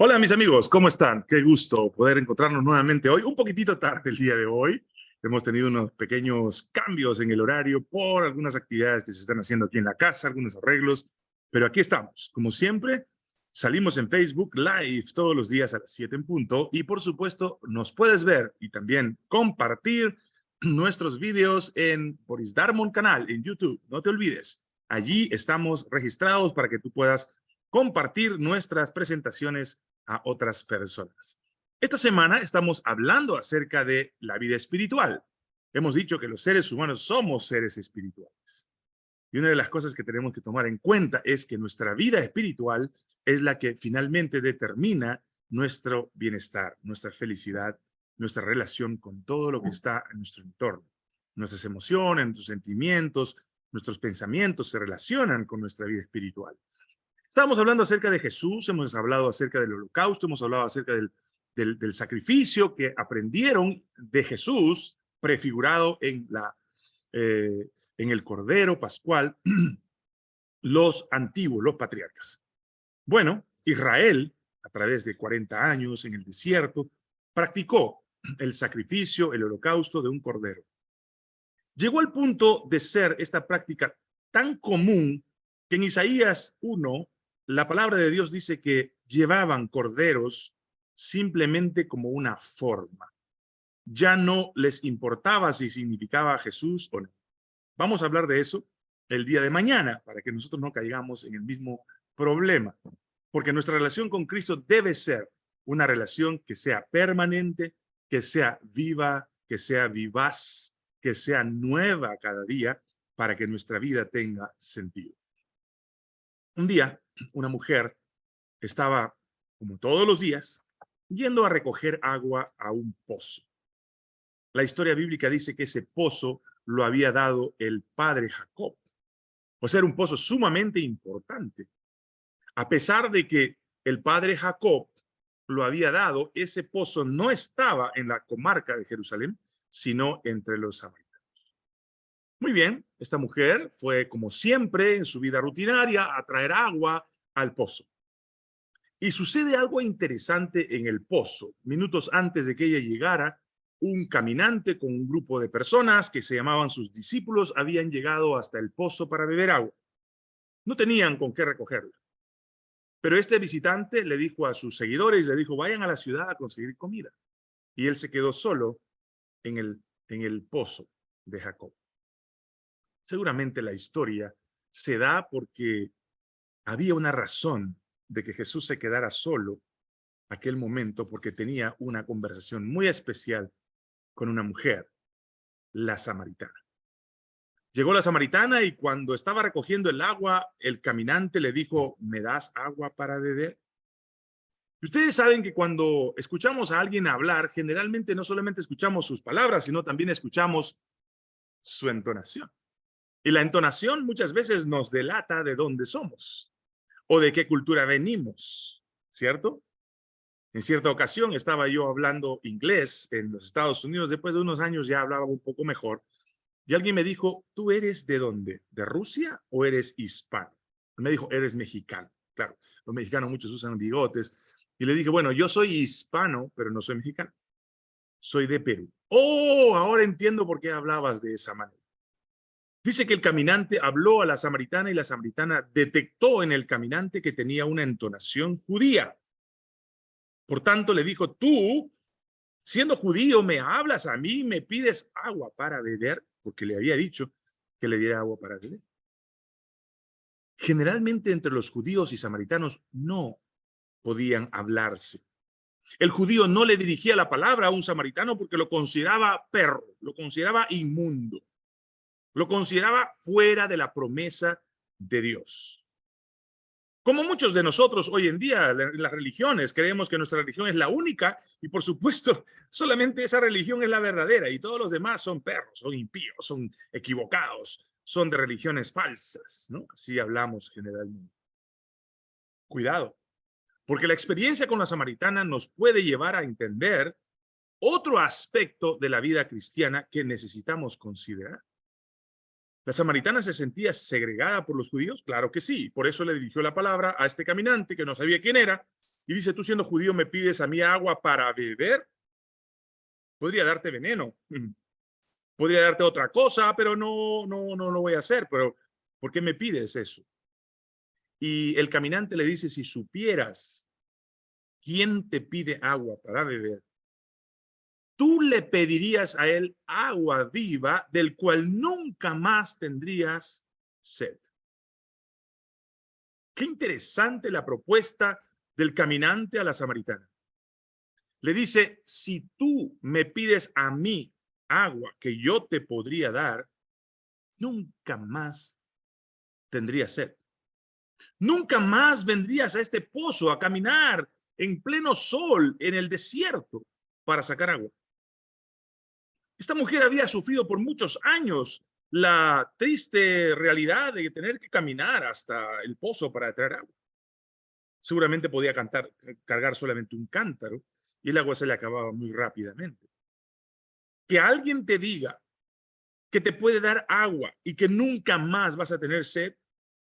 Hola mis amigos, ¿cómo están? Qué gusto poder encontrarnos nuevamente hoy, un poquitito tarde el día de hoy. Hemos tenido unos pequeños cambios en el horario por algunas actividades que se están haciendo aquí en la casa, algunos arreglos, pero aquí estamos. Como siempre, salimos en Facebook Live todos los días a las 7 en punto y por supuesto nos puedes ver y también compartir nuestros videos en Boris Darmon canal en YouTube. No te olvides, allí estamos registrados para que tú puedas compartir nuestras presentaciones a otras personas. Esta semana estamos hablando acerca de la vida espiritual. Hemos dicho que los seres humanos somos seres espirituales. Y una de las cosas que tenemos que tomar en cuenta es que nuestra vida espiritual es la que finalmente determina nuestro bienestar, nuestra felicidad, nuestra relación con todo lo que está en nuestro entorno. Nuestras emociones, nuestros sentimientos, nuestros pensamientos se relacionan con nuestra vida espiritual. Estamos hablando acerca de Jesús, hemos hablado acerca del holocausto, hemos hablado acerca del, sacrificio que aprendieron de Jesús, prefigurado en, eh, en el Cordero Pascual, los antiguos, los patriarcas. Bueno, Israel, a través de 40 años en el desierto, practicó el sacrificio, el holocausto de un cordero. Llegó al punto de ser esta práctica tan común que en Isaías 1 la palabra de Dios dice que llevaban corderos simplemente como una forma. Ya no les importaba si significaba Jesús o no. Vamos a hablar de eso el día de mañana para que nosotros no caigamos en el mismo problema. Porque nuestra relación con Cristo debe ser una relación que sea permanente, que sea viva, que sea vivaz, que sea nueva cada día para que nuestra vida tenga sentido. Un día, una mujer estaba, como todos los días, yendo a recoger agua a un pozo. La historia bíblica dice que ese pozo lo había dado el padre Jacob. O sea, era un pozo sumamente importante. A pesar de que el padre Jacob lo había dado, ese pozo no estaba en la comarca de Jerusalén, sino entre los samaritanos. Muy bien, esta mujer fue como siempre en su vida rutinaria a traer agua al pozo. Y sucede algo interesante en el pozo. Minutos antes de que ella llegara, un caminante con un grupo de personas que se llamaban sus discípulos habían llegado hasta el pozo para beber agua. No tenían con qué recogerla. Pero este visitante le dijo a sus seguidores, le dijo, vayan a la ciudad a conseguir comida. Y él se quedó solo en el, en el pozo de Jacob. Seguramente la historia se da porque había una razón de que Jesús se quedara solo aquel momento porque tenía una conversación muy especial con una mujer, la samaritana. Llegó la samaritana y cuando estaba recogiendo el agua, el caminante le dijo, ¿me das agua para beber? ustedes saben que cuando escuchamos a alguien hablar, generalmente no solamente escuchamos sus palabras, sino también escuchamos su entonación. Y la entonación muchas veces nos delata de dónde somos o de qué cultura venimos, ¿cierto? En cierta ocasión estaba yo hablando inglés en los Estados Unidos, después de unos años ya hablaba un poco mejor, y alguien me dijo, ¿tú eres de dónde? ¿De Rusia o eres hispano? Me dijo, eres mexicano. Claro, los mexicanos muchos usan bigotes. Y le dije, bueno, yo soy hispano, pero no soy mexicano. Soy de Perú. Oh, ahora entiendo por qué hablabas de esa manera. Dice que el caminante habló a la samaritana y la samaritana detectó en el caminante que tenía una entonación judía. Por tanto, le dijo, tú, siendo judío, me hablas a mí, me pides agua para beber, porque le había dicho que le diera agua para beber. Generalmente entre los judíos y samaritanos no podían hablarse. El judío no le dirigía la palabra a un samaritano porque lo consideraba perro, lo consideraba inmundo. Lo consideraba fuera de la promesa de Dios. Como muchos de nosotros hoy en día, las religiones, creemos que nuestra religión es la única y por supuesto solamente esa religión es la verdadera y todos los demás son perros, son impíos, son equivocados, son de religiones falsas, ¿no? Así hablamos generalmente. Cuidado, porque la experiencia con la samaritana nos puede llevar a entender otro aspecto de la vida cristiana que necesitamos considerar. ¿La samaritana se sentía segregada por los judíos? Claro que sí. Por eso le dirigió la palabra a este caminante que no sabía quién era, y dice, tú siendo judío me pides a mí agua para beber, podría darte veneno, podría darte otra cosa, pero no, no, no lo voy a hacer, pero ¿por qué me pides eso? Y el caminante le dice, si supieras quién te pide agua para beber, tú le pedirías a él agua viva del cual nunca más tendrías sed. Qué interesante la propuesta del caminante a la samaritana. Le dice, si tú me pides a mí agua que yo te podría dar, nunca más tendría sed. Nunca más vendrías a este pozo a caminar en pleno sol en el desierto para sacar agua. Esta mujer había sufrido por muchos años la triste realidad de tener que caminar hasta el pozo para traer agua. Seguramente podía cantar, cargar solamente un cántaro y el agua se le acababa muy rápidamente. Que alguien te diga que te puede dar agua y que nunca más vas a tener sed,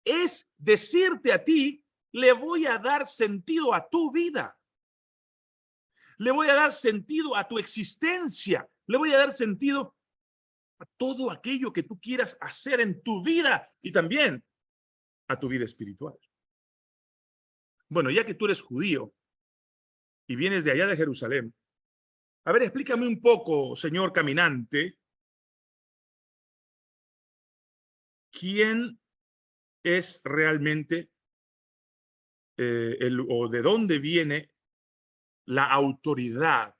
es decirte a ti, le voy a dar sentido a tu vida. Le voy a dar sentido a tu existencia. Le voy a dar sentido a todo aquello que tú quieras hacer en tu vida y también a tu vida espiritual. Bueno, ya que tú eres judío y vienes de allá de Jerusalén, a ver, explícame un poco, señor caminante, ¿quién es realmente eh, el, o de dónde viene la autoridad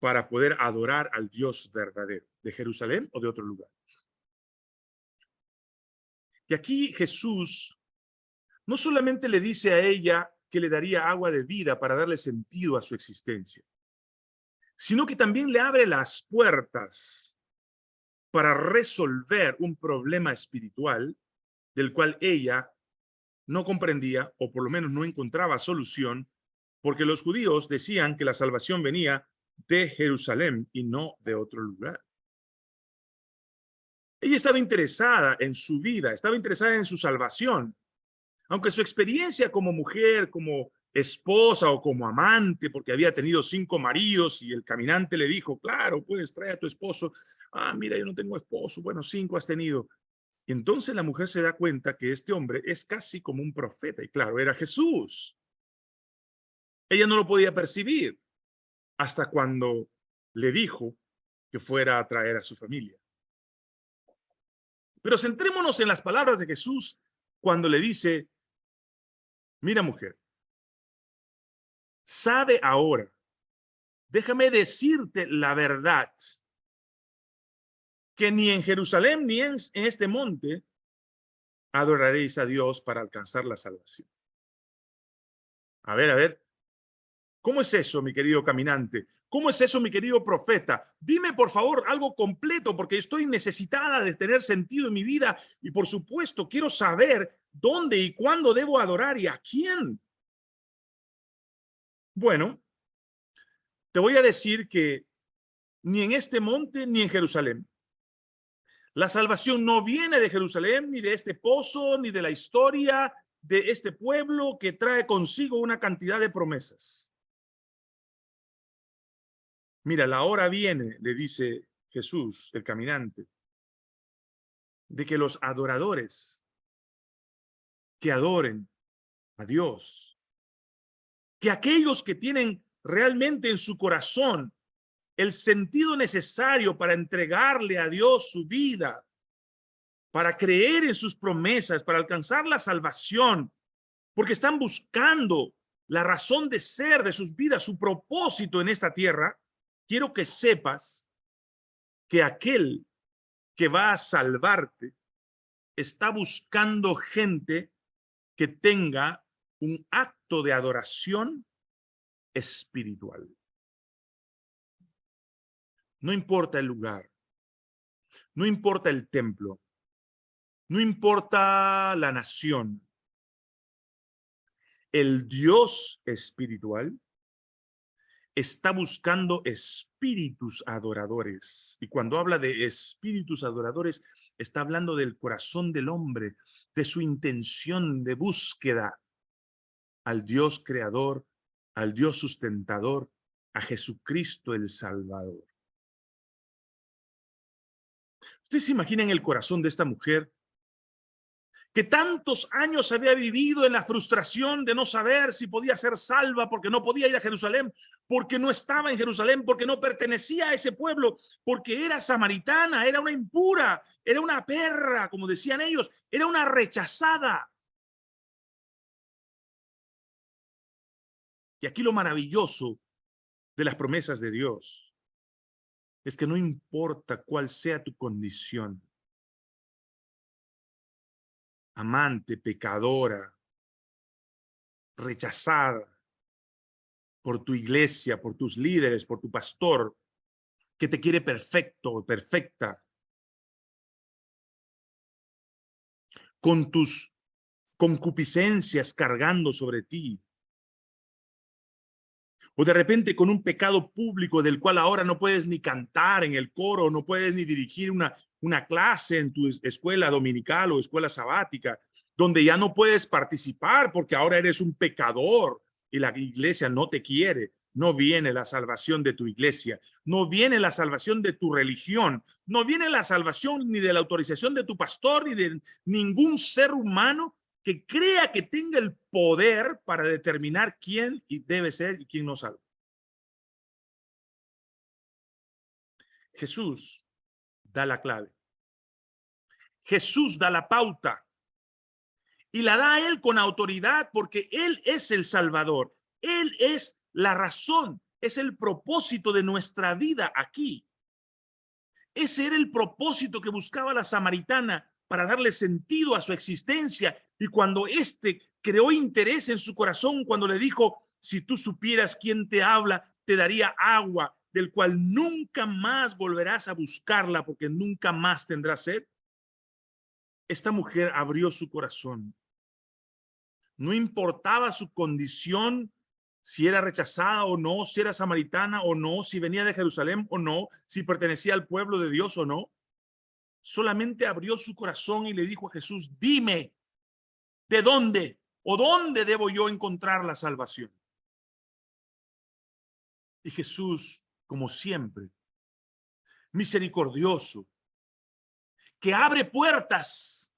para poder adorar al Dios verdadero? ¿De Jerusalén o de otro lugar? Y aquí Jesús no solamente le dice a ella que le daría agua de vida para darle sentido a su existencia, sino que también le abre las puertas para resolver un problema espiritual del cual ella no comprendía o por lo menos no encontraba solución porque los judíos decían que la salvación venía de Jerusalén y no de otro lugar. Ella estaba interesada en su vida, estaba interesada en su salvación. Aunque su experiencia como mujer, como esposa o como amante, porque había tenido cinco maridos y el caminante le dijo, claro, pues trae a tu esposo. Ah, mira, yo no tengo esposo. Bueno, cinco has tenido. Y entonces la mujer se da cuenta que este hombre es casi como un profeta. Y claro, era Jesús. Ella no lo podía percibir hasta cuando le dijo que fuera a traer a su familia. Pero centrémonos en las palabras de Jesús cuando le dice, mira mujer, sabe ahora, déjame decirte la verdad, que ni en Jerusalén ni en, este monte adoraréis a Dios para alcanzar la salvación. A ver, a ver, ¿cómo es eso, mi querido caminante? ¿Cómo es eso, mi querido profeta? Dime, por favor, algo completo, porque estoy necesitada de tener sentido en mi vida y, por supuesto, quiero saber dónde y cuándo debo adorar y a quién. Bueno, te voy a decir que ni en este monte ni en Jerusalén. La salvación no viene de Jerusalén, ni de este pozo, ni de la historia de este pueblo que trae consigo una cantidad de promesas. Mira, la hora viene, le dice Jesús, el caminante, de que los adoradores que adoren a Dios, que aquellos que tienen realmente en su corazón el sentido necesario para entregarle a Dios su vida, para creer en sus promesas, para alcanzar la salvación, porque están buscando la razón de ser de sus vidas, su propósito en esta tierra, quiero que sepas que aquel que va a salvarte está buscando gente que tenga un acto de adoración espiritual. No importa el lugar, no importa el templo, no importa la nación. El Dios espiritual está buscando espíritus adoradores. Y cuando habla de espíritus adoradores, está hablando del corazón del hombre, de su intención de búsqueda al Dios creador al Dios sustentador, a Jesucristo el Salvador. Ustedes se imaginan el corazón de esta mujer que tantos años había vivido en la frustración de no saber si podía ser salva porque no podía ir a Jerusalén, porque no estaba en Jerusalén, porque no pertenecía a ese pueblo, porque era samaritana, era una impura, era una perra, como decían ellos, era una rechazada. Y aquí lo maravilloso de las promesas de Dios es que no importa cuál sea tu condición, amante, pecadora, rechazada por tu iglesia, por tus líderes, por tu pastor, que te quiere perfecto, perfecta, con tus concupiscencias cargando sobre ti, o de repente con un pecado público del cual ahora no puedes ni cantar en el coro, no puedes ni dirigir una, una clase en tu escuela dominical o escuela sabática, donde ya no puedes participar porque ahora eres un pecador y la iglesia no te quiere. No viene la salvación de tu iglesia, no viene la salvación de tu religión, no viene la salvación ni de la autorización de tu pastor ni de ningún ser humano que crea que tenga el poder para determinar quién debe ser y quién no salva. Jesús da la clave. Jesús da la pauta y la da a él con autoridad porque él es el Salvador. Él es la razón, es el propósito de nuestra vida aquí. Ese era el propósito que buscaba la samaritana para darle sentido a su existencia. Y cuando éste creó interés en su corazón, cuando le dijo, si tú supieras quién te habla, te daría agua, del cual nunca más volverás a buscarla porque nunca más tendrás sed. Esta mujer abrió su corazón. No importaba su condición, si era rechazada o no, si era samaritana o no, si venía de Jerusalén o no, si pertenecía al pueblo de Dios o no solamente abrió su corazón y le dijo a Jesús, dime, ¿de dónde o dónde debo yo encontrar la salvación? Y Jesús, como siempre, misericordioso, que abre puertas,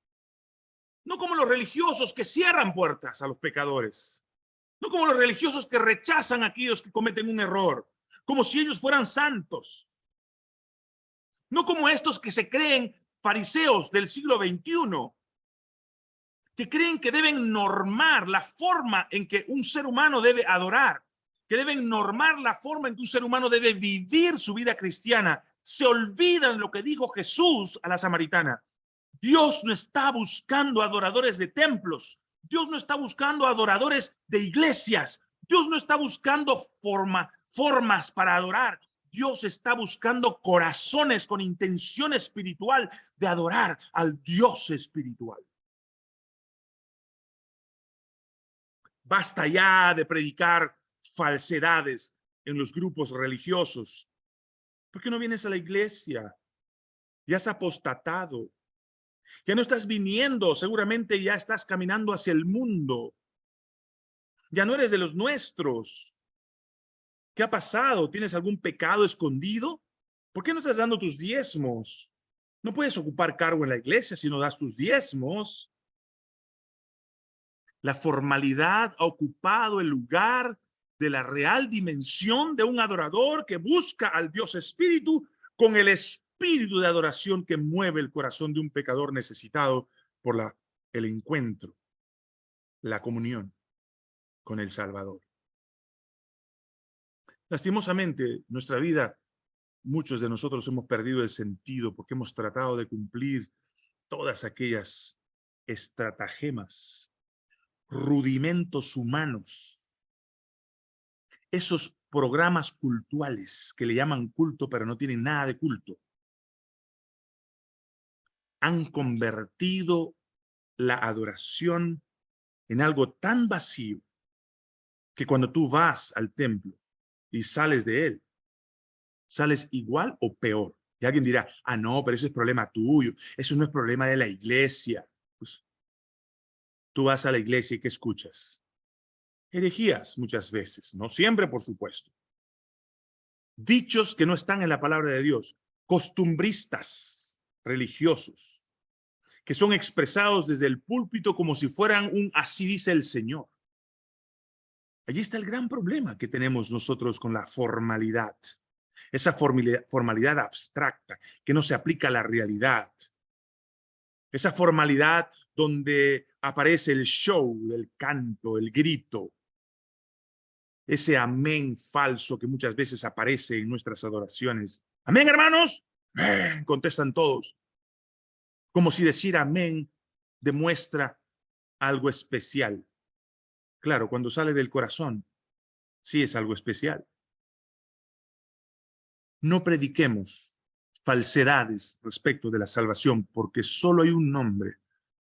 no como los religiosos que cierran puertas a los pecadores, no como los religiosos que rechazan a aquellos que cometen un error, como si ellos fueran santos, no como estos que se creen fariseos del siglo XXI, que creen que deben normar la forma en que un ser humano debe adorar, que deben normar la forma en que un ser humano debe vivir su vida cristiana. Se olvidan lo que dijo Jesús a la samaritana. Dios no está buscando adoradores de templos. Dios no está buscando adoradores de iglesias. Dios no está buscando forma, formas para adorar. Dios está buscando corazones con intención espiritual de adorar al Dios espiritual. Basta ya de predicar falsedades en los grupos religiosos. ¿Por qué no vienes a la iglesia? Ya has apostatado. Ya no estás viniendo, seguramente ya estás caminando hacia el mundo. Ya no eres de los nuestros. ¿Qué ha pasado? ¿Tienes algún pecado escondido? ¿Por qué no estás dando tus diezmos? No puedes ocupar cargo en la iglesia si no das tus diezmos. La formalidad ha ocupado el lugar de la real dimensión de un adorador que busca al Dios Espíritu con el espíritu de adoración que mueve el corazón de un pecador necesitado por la, el encuentro, la comunión con el Salvador. Lastimosamente, nuestra vida, muchos de nosotros hemos perdido el sentido porque hemos tratado de cumplir todas aquellas estratagemas, rudimentos humanos, esos programas cultuales que le llaman culto, pero no tienen nada de culto, han convertido la adoración en algo tan vacío que cuando tú vas al templo y sales de él, sales igual o peor. Y alguien dirá, ah, no, pero eso es problema tuyo. Eso no es problema de la iglesia. Pues, tú vas a la iglesia y ¿qué escuchas? Herejías muchas veces, no siempre, por supuesto. Dichos que no están en la palabra de Dios, costumbristas religiosos, que son expresados desde el púlpito como si fueran un así dice el Señor. Allí está el gran problema que tenemos nosotros con la formalidad. Esa formalidad abstracta que no se aplica a la realidad. Esa formalidad donde aparece el show del canto, el grito. Ese amén falso que muchas veces aparece en nuestras adoraciones. Amén, hermanos. Contestan todos. Como si decir amén demuestra algo especial. Claro, cuando sale del corazón, sí es algo especial. No prediquemos falsedades respecto de la salvación, porque solo hay un nombre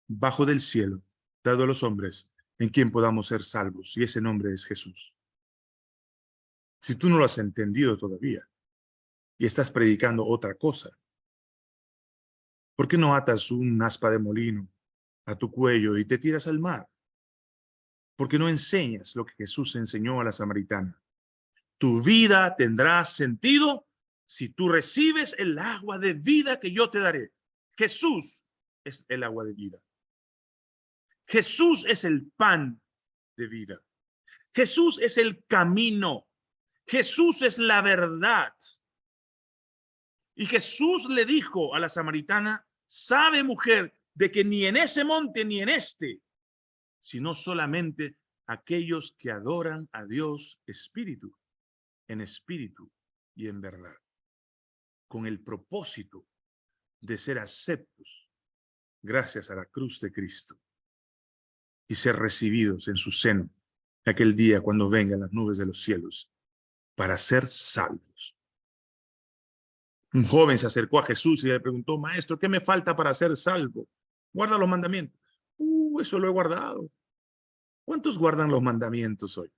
bajo del cielo, dado a los hombres, en quien podamos ser salvos, y ese nombre es Jesús. Si tú no lo has entendido todavía, y estás predicando otra cosa, ¿por qué no atas un aspa de molino a tu cuello y te tiras al mar? ¿Por qué no enseñas lo que Jesús enseñó a la samaritana? Tu vida tendrá sentido si tú recibes el agua de vida que yo te daré. Jesús es el agua de vida. Jesús es el pan de vida. Jesús es el camino. Jesús es la verdad. Y Jesús le dijo a la samaritana, sabe mujer, de que ni en ese monte ni en este sino solamente aquellos que adoran a Dios espíritu, en espíritu y en verdad, con el propósito de ser aceptos gracias a la cruz de Cristo y ser recibidos en su seno aquel día cuando vengan las nubes de los cielos para ser salvos. Un joven se acercó a Jesús y le preguntó, maestro, ¿qué me falta para ser salvo? Guarda los mandamientos. Uh, eso lo he guardado. ¿Cuántos guardan los mandamientos hoy?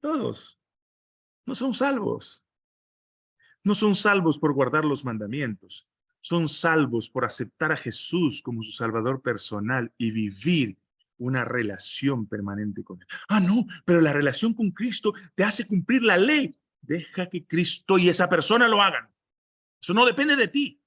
Todos. No son salvos. No son salvos por guardar los mandamientos. Son salvos por aceptar a Jesús como su Salvador personal y vivir una relación permanente con Él. Ah, no, pero la relación con Cristo te hace cumplir la ley. Deja que Cristo y esa persona lo hagan. Eso no depende de ti.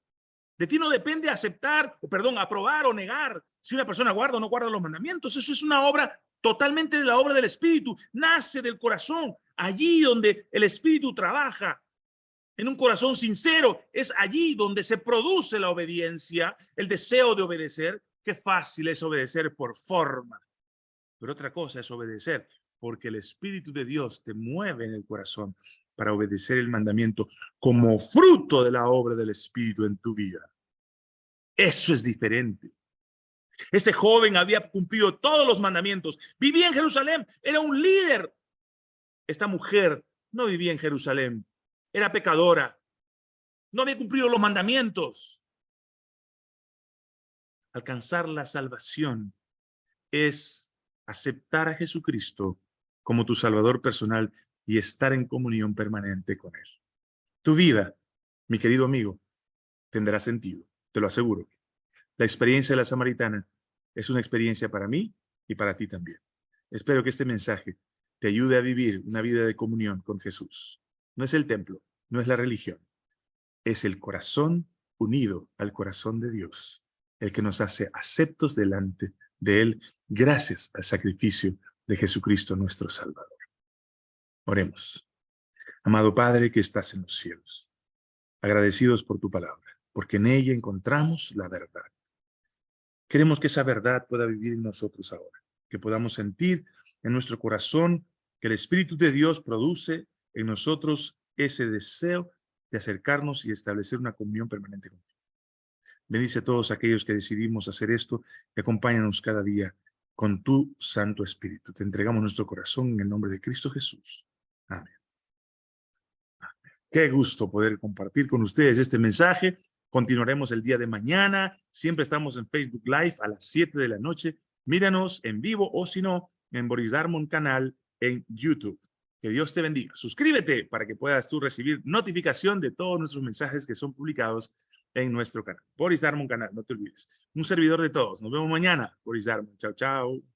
De ti no depende aceptar, o perdón, aprobar o negar si una persona guarda o no guarda los mandamientos. Eso es una obra totalmente de la obra del Espíritu. Nace del corazón. Allí donde el Espíritu trabaja en un corazón sincero, es allí donde se produce la obediencia, el deseo de obedecer. Qué fácil es obedecer por forma. Pero otra cosa es obedecer porque el Espíritu de Dios te mueve en el corazón para obedecer el mandamiento como fruto de la obra del Espíritu en tu vida. Eso es diferente. Este joven había cumplido todos los mandamientos. Vivía en Jerusalén, era un líder. Esta mujer no vivía en Jerusalén, era pecadora. No había cumplido los mandamientos. Alcanzar la salvación es aceptar a Jesucristo como tu Salvador personal y estar en comunión permanente con Él. Tu vida, mi querido amigo, tendrá sentido, te lo aseguro. La experiencia de la samaritana es una experiencia para mí y para ti también. Espero que este mensaje te ayude a vivir una vida de comunión con Jesús. No es el templo, no es la religión, es el corazón unido al corazón de Dios, el que nos hace aceptos delante de Él gracias al sacrificio de Jesucristo nuestro Salvador. Oremos. Amado Padre que estás en los cielos, agradecidos por tu palabra, porque en ella encontramos la verdad. Queremos que esa verdad pueda vivir en nosotros ahora, que podamos sentir en nuestro corazón que el Espíritu de Dios produce en nosotros ese deseo de acercarnos y establecer una comunión permanente contigo. Bendice a todos aquellos que decidimos hacer esto y acompáñanos cada día con tu Santo Espíritu. Te entregamos nuestro corazón en el nombre de Cristo Jesús. Amén. Qué gusto poder compartir con ustedes este mensaje. Continuaremos el día de mañana. Siempre estamos en Facebook Live a las 7 de la noche. Míranos en vivo o si no, en Boris Darmon canal en YouTube. Que Dios te bendiga. Suscríbete para que puedas tú recibir notificación de todos nuestros mensajes que son publicados en nuestro canal. Boris Darmon canal, no te olvides. Un servidor de todos. Nos vemos mañana. Boris Darmon. Chao, chao.